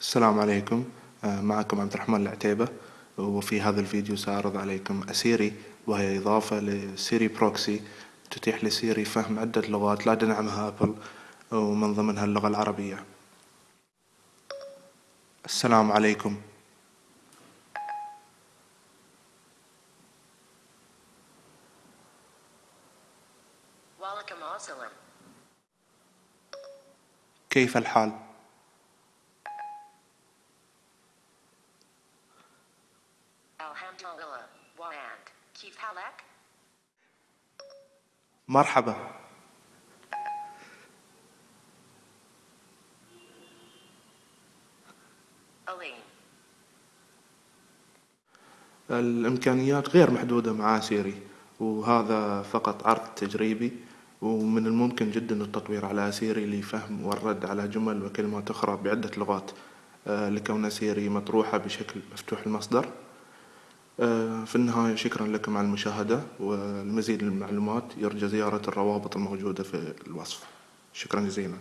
السلام عليكم. معكم عبد الرحمن العتيبة وفي هذا الفيديو سأعرض عليكم أسيري وهي إضافة ل Siri Proxy تتيح ل Siri فهم عدة لغات لا تدعمها أبل ومن ضمنها اللغة العربية. السلام عليكم. كيف الحال؟ مرحبا. الإمكانيات غير محدودة مع سيري وهذا فقط عرض تجريبي ومن الممكن جدا التطوير على Siri لفهم والرد على جمل وكلمات أخرى بعدة لغات لكون Siri مطروحة بشكل مفتوح المصدر. في النهاية شكرا لكم على المشاهدة والمزيد من المعلومات. يرجى زيارة الروابط الموجودة في الوصف. شكرا جزيلا.